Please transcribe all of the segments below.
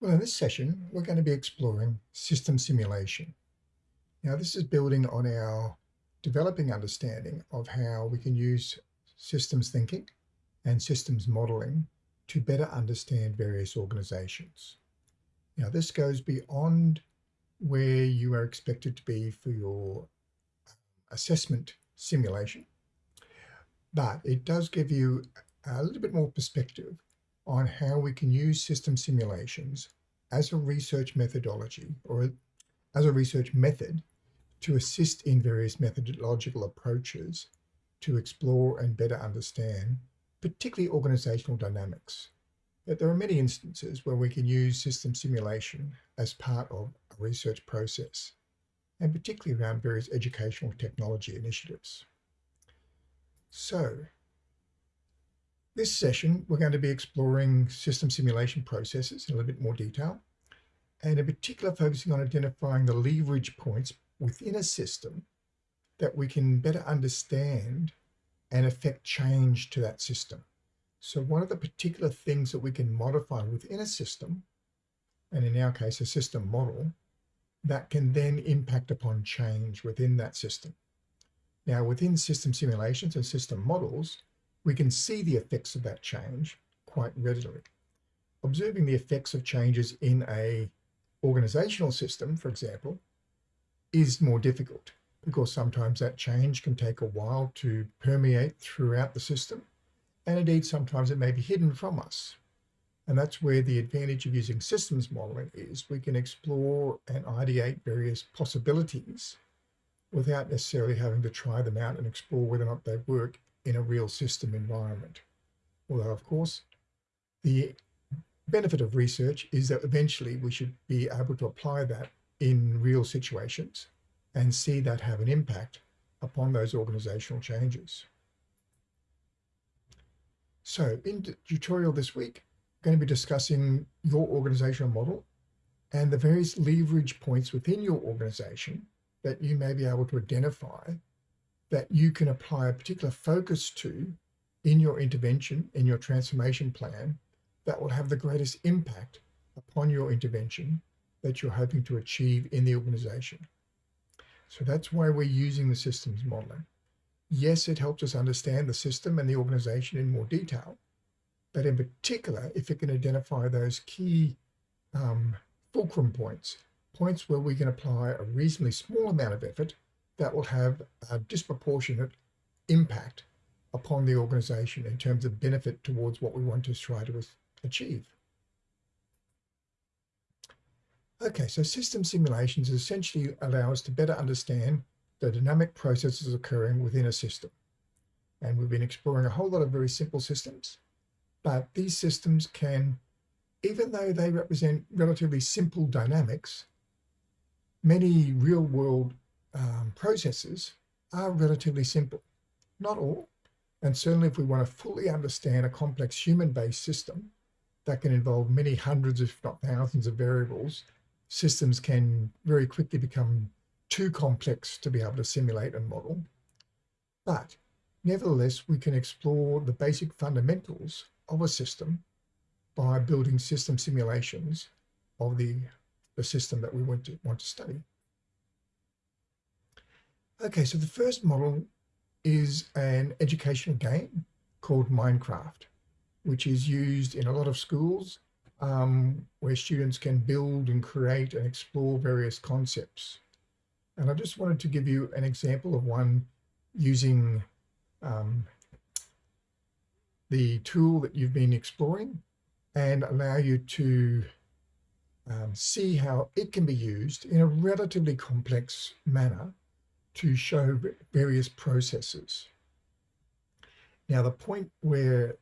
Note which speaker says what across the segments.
Speaker 1: Well, in this session, we're going to be exploring system simulation. Now, this is building on our developing understanding of how we can use systems thinking and systems modeling to better understand various organizations. Now, this goes beyond where you are expected to be for your um, assessment simulation, but it does give you a little bit more perspective on how we can use system simulations as a research methodology or as a research method to assist in various methodological approaches to explore and better understand, particularly organizational dynamics. But there are many instances where we can use system simulation as part of a research process, and particularly around various educational technology initiatives. So this session, we're going to be exploring system simulation processes in a little bit more detail, and in particular focusing on identifying the leverage points within a system that we can better understand and affect change to that system. So what are the particular things that we can modify within a system, and in our case, a system model, that can then impact upon change within that system. Now, within system simulations and system models, we can see the effects of that change quite readily. Observing the effects of changes in a organizational system, for example, is more difficult because sometimes that change can take a while to permeate throughout the system. And indeed, sometimes it may be hidden from us. And that's where the advantage of using systems modeling is. We can explore and ideate various possibilities without necessarily having to try them out and explore whether or not they work in a real system environment. Although, of course, the benefit of research is that eventually we should be able to apply that in real situations and see that have an impact upon those organizational changes. So in the tutorial this week, I'm going to be discussing your organizational model and the various leverage points within your organization that you may be able to identify that you can apply a particular focus to in your intervention, in your transformation plan, that will have the greatest impact upon your intervention that you're hoping to achieve in the organization. So that's why we're using the systems modeling. Yes, it helps us understand the system and the organization in more detail, but in particular, if it can identify those key um, fulcrum points, points where we can apply a reasonably small amount of effort that will have a disproportionate impact upon the organization in terms of benefit towards what we want to try to achieve. Okay, so system simulations essentially allow us to better understand the dynamic processes occurring within a system. And we've been exploring a whole lot of very simple systems, but these systems can, even though they represent relatively simple dynamics, many real world um, processes are relatively simple. Not all, and certainly if we want to fully understand a complex human-based system that can involve many hundreds, if not thousands of variables, systems can very quickly become too complex to be able to simulate and model. But nevertheless, we can explore the basic fundamentals of a system by building system simulations of the, the system that we want to, want to study. Okay, so the first model is an educational game called Minecraft, which is used in a lot of schools um, where students can build and create and explore various concepts. And I just wanted to give you an example of one using um, the tool that you've been exploring and allow you to um, see how it can be used in a relatively complex manner to show various processes. Now, the point where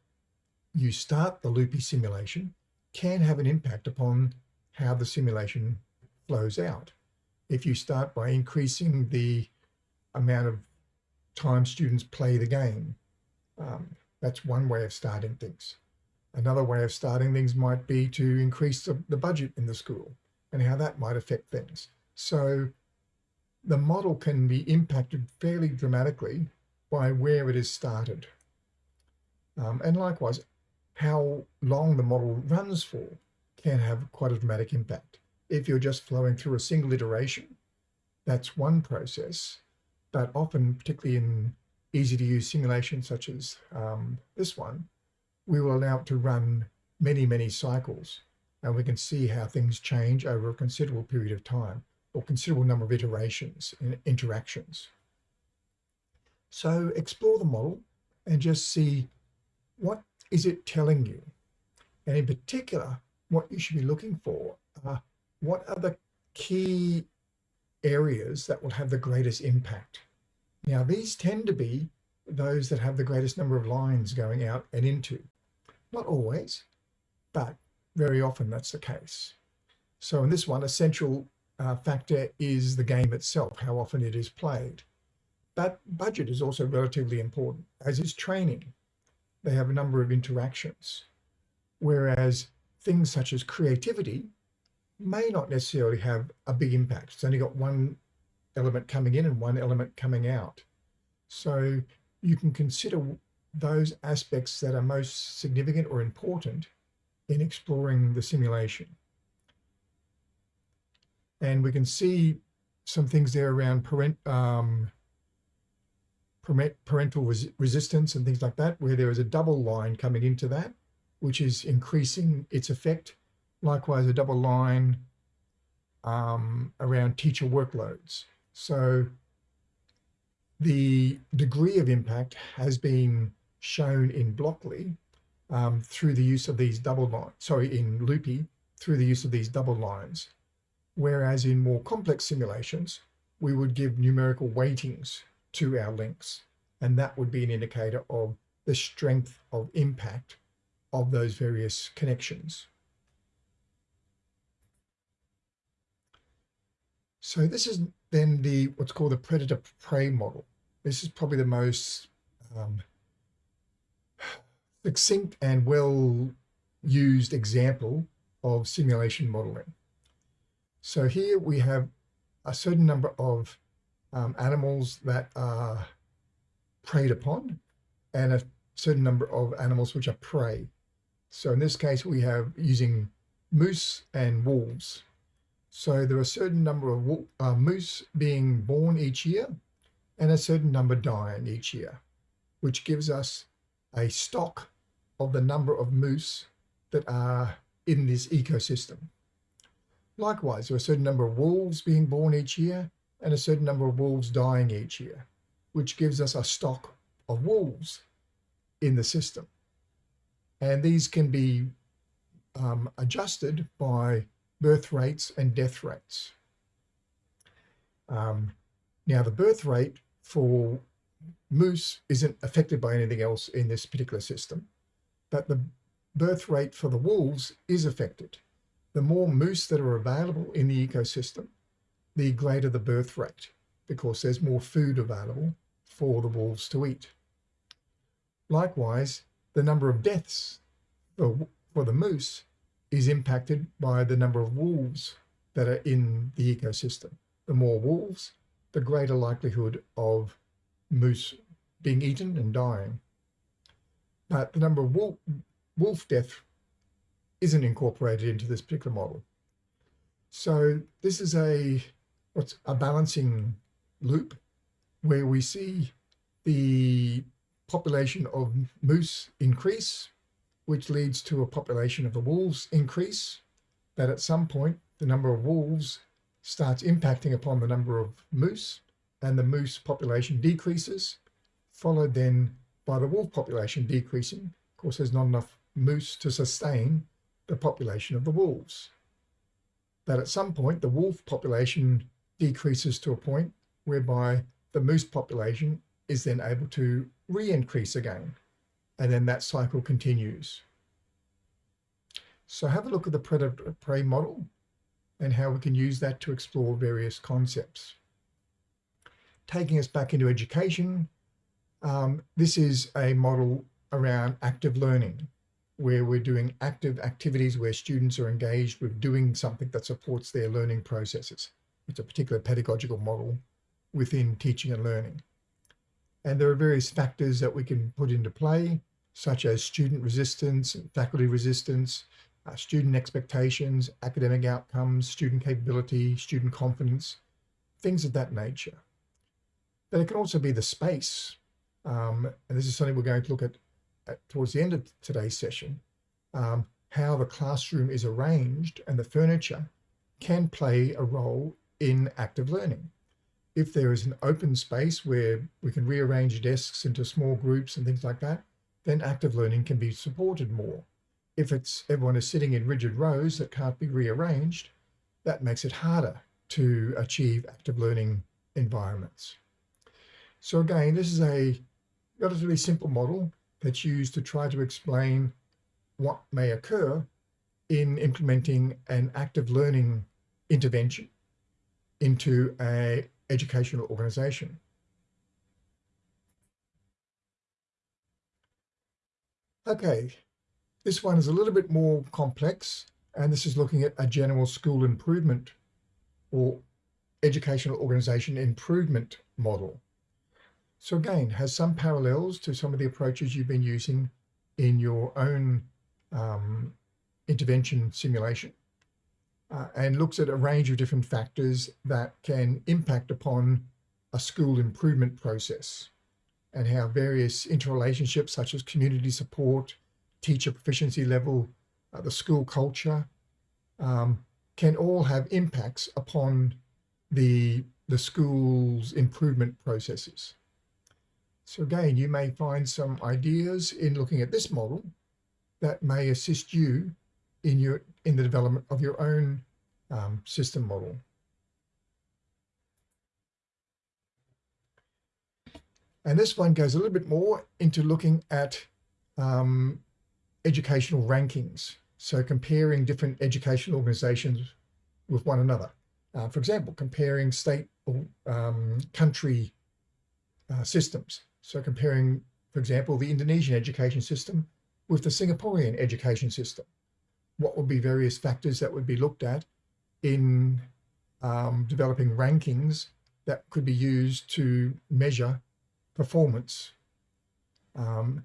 Speaker 1: you start the loopy simulation can have an impact upon how the simulation flows out. If you start by increasing the amount of time students play the game, um, that's one way of starting things. Another way of starting things might be to increase the, the budget in the school and how that might affect things. So the model can be impacted fairly dramatically by where it is started. Um, and likewise, how long the model runs for can have quite a dramatic impact. If you're just flowing through a single iteration, that's one process, but often, particularly in easy to use simulations such as um, this one, we will allow it to run many, many cycles and we can see how things change over a considerable period of time or considerable number of iterations and interactions. So explore the model and just see what is it telling you? And in particular, what you should be looking for what are the key areas that will have the greatest impact. Now, these tend to be those that have the greatest number of lines going out and into. Not always, but very often that's the case. So in this one, a central uh, factor is the game itself, how often it is played. But budget is also relatively important, as is training. They have a number of interactions. Whereas things such as creativity may not necessarily have a big impact. It's only got one element coming in and one element coming out. So you can consider those aspects that are most significant or important in exploring the simulation. And we can see some things there around parent, um, parental res resistance and things like that, where there is a double line coming into that, which is increasing its effect. Likewise, a double line um, around teacher workloads. So the degree of impact has been shown in Blockly um, through the use of these double lines, sorry, in Loopy, through the use of these double lines. Whereas in more complex simulations, we would give numerical weightings to our links. And that would be an indicator of the strength of impact of those various connections. So this is then the what's called the predator-prey model. This is probably the most um, succinct and well used example of simulation modeling. So here we have a certain number of um, animals that are preyed upon and a certain number of animals which are prey. So in this case, we have using moose and wolves. So there are a certain number of uh, moose being born each year and a certain number dying each year, which gives us a stock of the number of moose that are in this ecosystem. Likewise, there are a certain number of wolves being born each year and a certain number of wolves dying each year, which gives us a stock of wolves in the system. And these can be um, adjusted by birth rates and death rates. Um, now, the birth rate for moose isn't affected by anything else in this particular system, but the birth rate for the wolves is affected. The more moose that are available in the ecosystem, the greater the birth rate because there's more food available for the wolves to eat. Likewise, the number of deaths for, for the moose is impacted by the number of wolves that are in the ecosystem. The more wolves, the greater likelihood of moose being eaten and dying. But the number of wolf, wolf death isn't incorporated into this particular model. So this is a what's a balancing loop where we see the population of moose increase, which leads to a population of the wolves increase, that at some point the number of wolves starts impacting upon the number of moose and the moose population decreases, followed then by the wolf population decreasing. Of course, there's not enough moose to sustain the population of the wolves. That at some point, the wolf population decreases to a point whereby the moose population is then able to re-increase again. And then that cycle continues. So have a look at the predator-prey model and how we can use that to explore various concepts. Taking us back into education, um, this is a model around active learning, where we're doing active activities where students are engaged with doing something that supports their learning processes. It's a particular pedagogical model within teaching and learning. And there are various factors that we can put into play, such as student resistance faculty resistance, uh, student expectations, academic outcomes, student capability, student confidence, things of that nature. But it can also be the space. Um, and this is something we're going to look at, at towards the end of today's session, um, how the classroom is arranged and the furniture can play a role in active learning. If there is an open space where we can rearrange desks into small groups and things like that, then active learning can be supported more. If it's everyone is sitting in rigid rows that can't be rearranged, that makes it harder to achieve active learning environments. So again, this is a relatively simple model that's used to try to explain what may occur in implementing an active learning intervention into a educational organization. Okay, this one is a little bit more complex, and this is looking at a general school improvement or educational organization improvement model. So again, has some parallels to some of the approaches you've been using in your own um, intervention simulation uh, and looks at a range of different factors that can impact upon a school improvement process and how various interrelationships such as community support, teacher proficiency level, uh, the school culture, um, can all have impacts upon the, the school's improvement processes. So again, you may find some ideas in looking at this model that may assist you in your in the development of your own um, system model. And this one goes a little bit more into looking at um, educational rankings. So comparing different educational organizations with one another. Uh, for example, comparing state or um, country uh, systems. So comparing, for example, the Indonesian education system with the Singaporean education system. What would be various factors that would be looked at in um, developing rankings that could be used to measure performance. Um,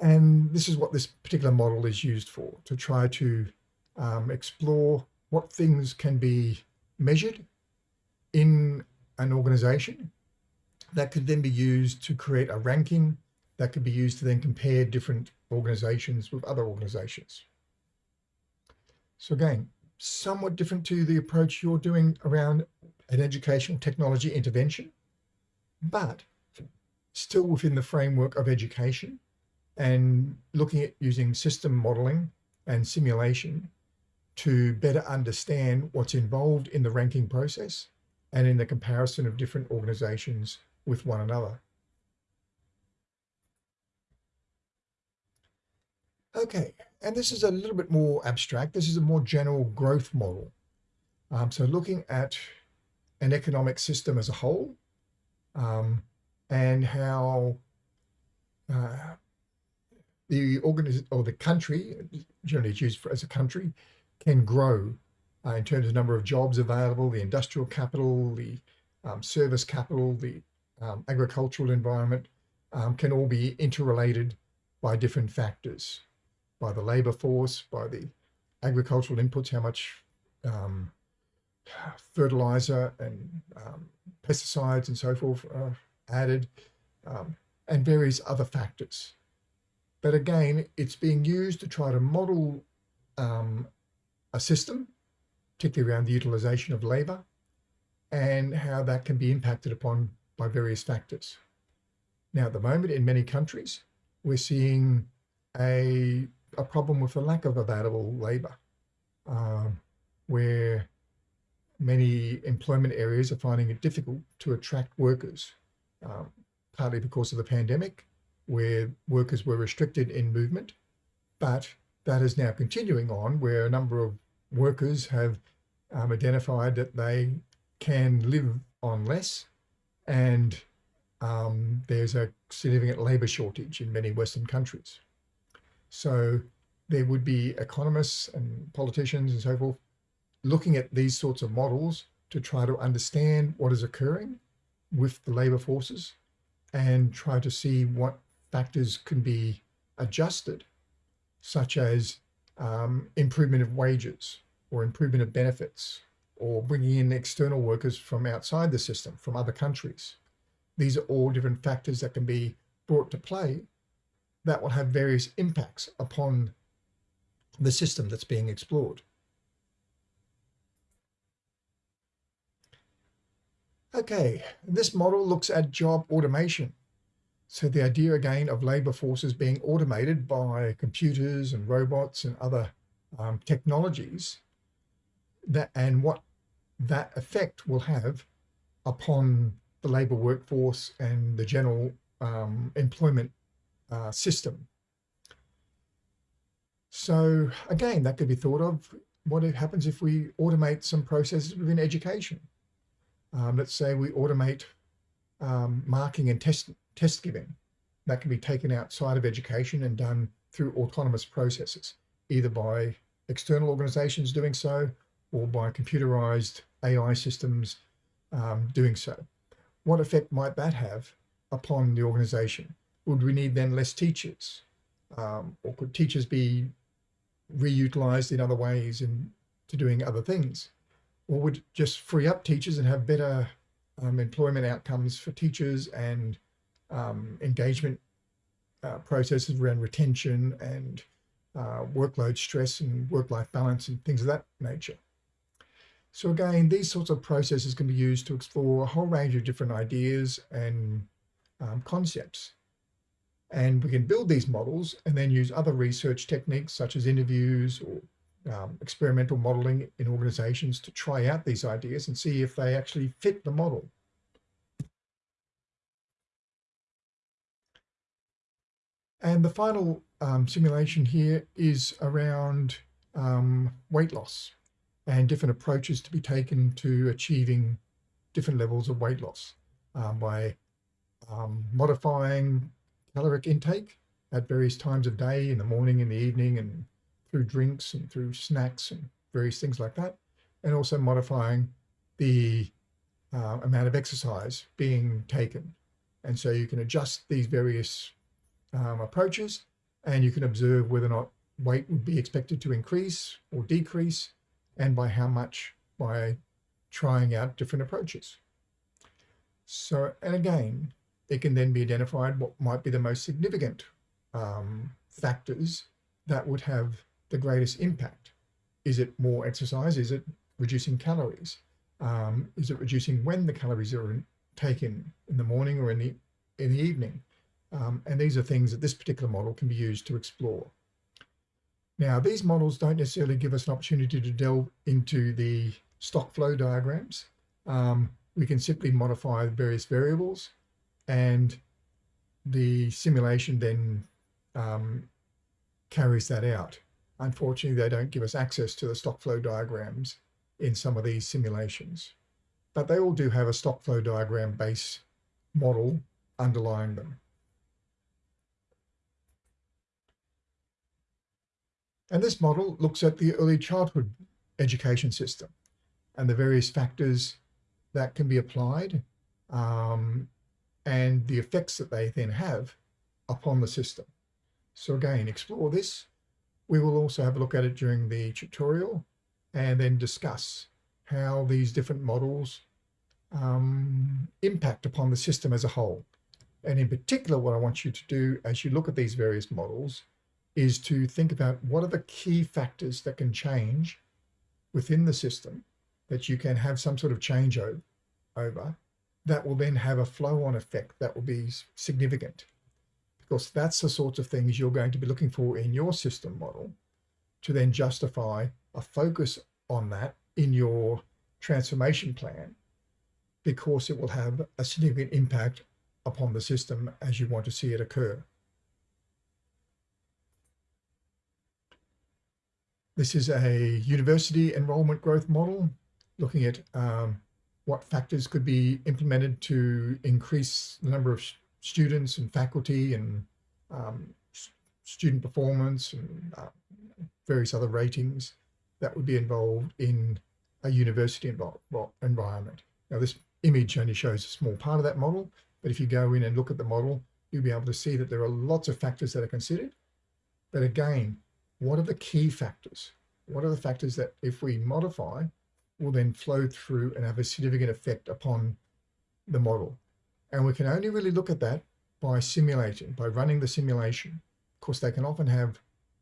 Speaker 1: and this is what this particular model is used for, to try to um, explore what things can be measured in an organization that could then be used to create a ranking that could be used to then compare different organizations with other organizations. So again, somewhat different to the approach you're doing around an educational technology intervention, but still within the framework of education and looking at using system modeling and simulation to better understand what's involved in the ranking process and in the comparison of different organizations with one another. Okay, and this is a little bit more abstract. This is a more general growth model. Um, so looking at an economic system as a whole um, and how uh, the organization or the country, generally it's used for, as a country, can grow uh, in terms of number of jobs available, the industrial capital, the um, service capital, the um, agricultural environment um, can all be interrelated by different factors by the labor force, by the agricultural inputs, how much um, fertilizer and um, pesticides and so forth are added, um, and various other factors. But again, it's being used to try to model um, a system, particularly around the utilization of labor, and how that can be impacted upon by various factors. Now, at the moment, in many countries, we're seeing a a problem with the lack of available labor, um, where many employment areas are finding it difficult to attract workers, um, partly because of the pandemic, where workers were restricted in movement, but that is now continuing on where a number of workers have um, identified that they can live on less and um, there's a significant labor shortage in many Western countries. So there would be economists and politicians and so forth looking at these sorts of models to try to understand what is occurring with the labor forces and try to see what factors can be adjusted, such as um, improvement of wages or improvement of benefits or bringing in external workers from outside the system, from other countries. These are all different factors that can be brought to play that will have various impacts upon the system that's being explored. Okay, this model looks at job automation. So the idea again of labor forces being automated by computers and robots and other um, technologies that and what that effect will have upon the labor workforce and the general um, employment uh, system. So again, that could be thought of what happens if we automate some processes within education. Um, let's say we automate um, marking and test, test giving. That can be taken outside of education and done through autonomous processes, either by external organizations doing so or by computerized AI systems um, doing so. What effect might that have upon the organization? Would we need then less teachers? Um, or could teachers be reutilized in other ways and to doing other things? Or would just free up teachers and have better um, employment outcomes for teachers and um, engagement uh, processes around retention and uh, workload stress and work-life balance and things of that nature. So again, these sorts of processes can be used to explore a whole range of different ideas and um, concepts. And we can build these models and then use other research techniques such as interviews or um, experimental modeling in organizations to try out these ideas and see if they actually fit the model. And the final um, simulation here is around um, weight loss and different approaches to be taken to achieving different levels of weight loss um, by um, modifying caloric intake at various times of day, in the morning, in the evening, and through drinks and through snacks and various things like that, and also modifying the uh, amount of exercise being taken. And so you can adjust these various um, approaches and you can observe whether or not weight would be expected to increase or decrease and by how much by trying out different approaches. So, and again, it can then be identified what might be the most significant um, factors that would have the greatest impact. Is it more exercise? Is it reducing calories? Um, is it reducing when the calories are taken in the morning or in the in the evening? Um, and these are things that this particular model can be used to explore. Now, these models don't necessarily give us an opportunity to delve into the stock flow diagrams. Um, we can simply modify various variables and the simulation then um, carries that out. Unfortunately, they don't give us access to the stock flow diagrams in some of these simulations, but they all do have a stock flow diagram base model underlying them. And this model looks at the early childhood education system and the various factors that can be applied um, and the effects that they then have upon the system. So again, explore this. We will also have a look at it during the tutorial and then discuss how these different models um, impact upon the system as a whole. And in particular, what I want you to do as you look at these various models is to think about what are the key factors that can change within the system that you can have some sort of change over that will then have a flow-on effect that will be significant because that's the sorts of things you're going to be looking for in your system model to then justify a focus on that in your transformation plan because it will have a significant impact upon the system as you want to see it occur. This is a university enrollment growth model looking at um, what factors could be implemented to increase the number of students and faculty and um, student performance and uh, various other ratings that would be involved in a university environment. Now this image only shows a small part of that model, but if you go in and look at the model, you'll be able to see that there are lots of factors that are considered. But again, what are the key factors? What are the factors that if we modify will then flow through and have a significant effect upon the model? And we can only really look at that by simulating, by running the simulation. Of course, they can often have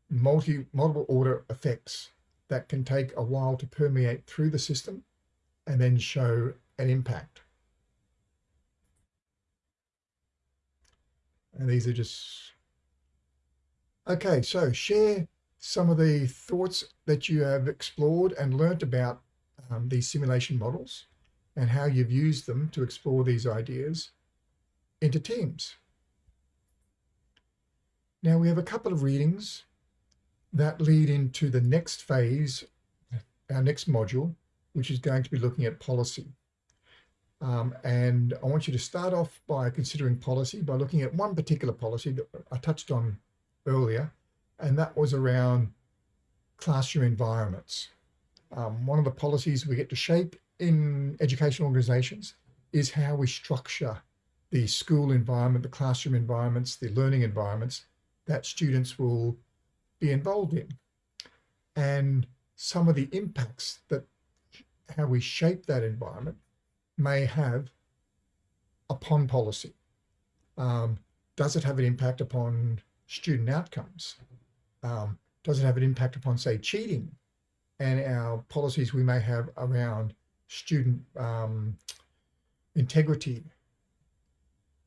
Speaker 1: multi, multiple order effects that can take a while to permeate through the system and then show an impact. And these are just, okay, so share some of the thoughts that you have explored and learnt about um, these simulation models and how you've used them to explore these ideas into teams. Now we have a couple of readings that lead into the next phase, our next module, which is going to be looking at policy. Um, and I want you to start off by considering policy by looking at one particular policy that I touched on earlier, and that was around classroom environments. Um, one of the policies we get to shape in educational organizations is how we structure the school environment, the classroom environments, the learning environments that students will be involved in. And some of the impacts that how we shape that environment may have upon policy. Um, does it have an impact upon student outcomes? Um, does it have an impact upon, say, cheating and our policies we may have around student um, integrity?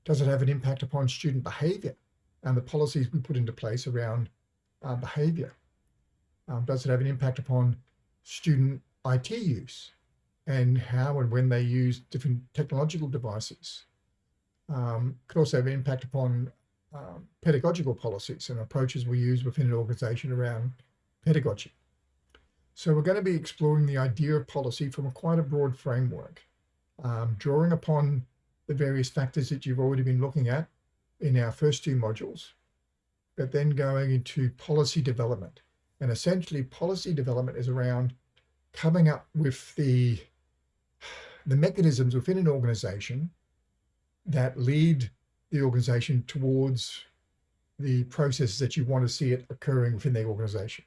Speaker 1: Does it have an impact upon student behavior and the policies we put into place around uh, behavior? Um, does it have an impact upon student IT use and how and when they use different technological devices? Um, could also have an impact upon um, pedagogical policies and approaches we use within an organization around pedagogy. So we're going to be exploring the idea of policy from a quite a broad framework, um, drawing upon the various factors that you've already been looking at in our first two modules, but then going into policy development. And essentially policy development is around coming up with the, the mechanisms within an organization that lead the organization towards the processes that you want to see it occurring within the organization.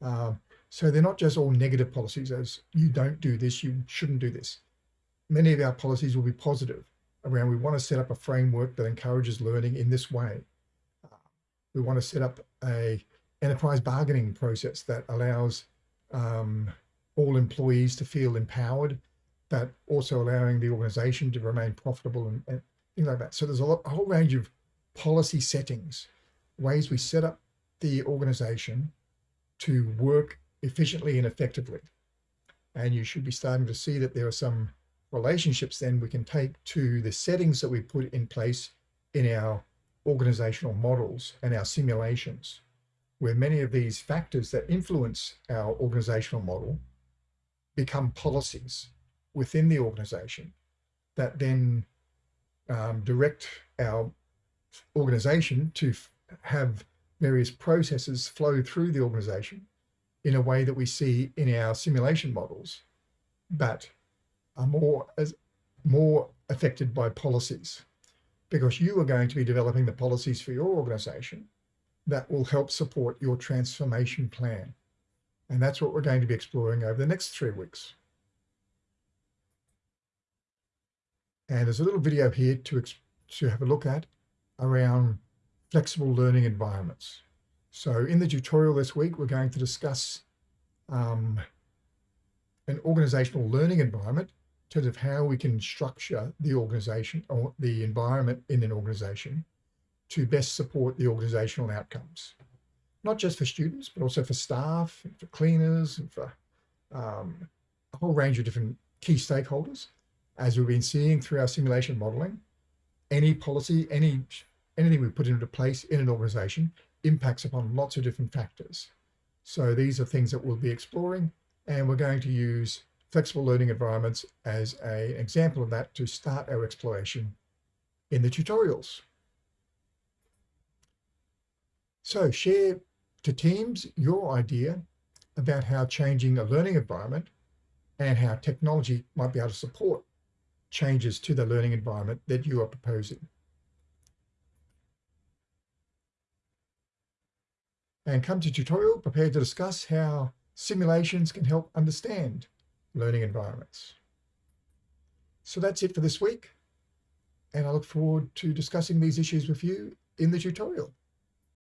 Speaker 1: Um, so they're not just all negative policies as you don't do this, you shouldn't do this. Many of our policies will be positive around we want to set up a framework that encourages learning in this way. Uh, we want to set up a enterprise bargaining process that allows um, all employees to feel empowered, but also allowing the organization to remain profitable and, and things like that. So there's a, lot, a whole range of policy settings, ways we set up the organization to work efficiently and effectively. And you should be starting to see that there are some relationships then we can take to the settings that we put in place in our organizational models and our simulations, where many of these factors that influence our organizational model become policies within the organization that then um, direct our organization to have various processes flow through the organization in a way that we see in our simulation models, but are more as more affected by policies because you are going to be developing the policies for your organization that will help support your transformation plan. And that's what we're going to be exploring over the next three weeks. And there's a little video here to, to have a look at around flexible learning environments. So in the tutorial this week, we're going to discuss um, an organizational learning environment in terms of how we can structure the organization or the environment in an organization to best support the organizational outcomes. Not just for students, but also for staff, and for cleaners, and for um, a whole range of different key stakeholders as we've been seeing through our simulation modeling, any policy, any anything we put into place in an organization impacts upon lots of different factors. So these are things that we'll be exploring and we're going to use flexible learning environments as an example of that to start our exploration in the tutorials. So share to teams your idea about how changing a learning environment and how technology might be able to support changes to the learning environment that you are proposing. and come to tutorial prepared to discuss how simulations can help understand learning environments. So that's it for this week. And I look forward to discussing these issues with you in the tutorial.